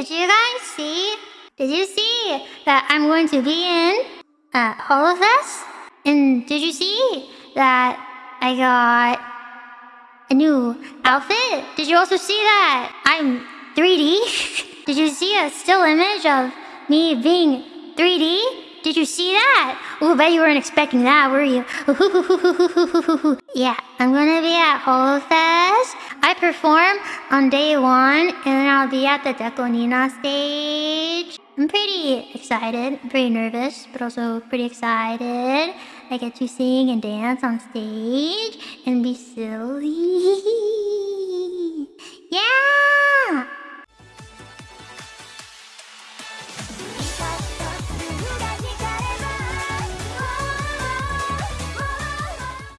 did you guys see? Did you see that I'm going to be in uh, HoloFest? And did you see that I got a new outfit? Did you also see that I'm 3D? did you see a still image of me being 3D? Did you see that? Ooh, bet you weren't expecting that, were you? yeah, I'm gonna be at HoloFest. I perform on day one, and then I'll be at the Dekonina stage. I'm pretty excited, pretty nervous, but also pretty excited. I get to sing and dance on stage and be silly.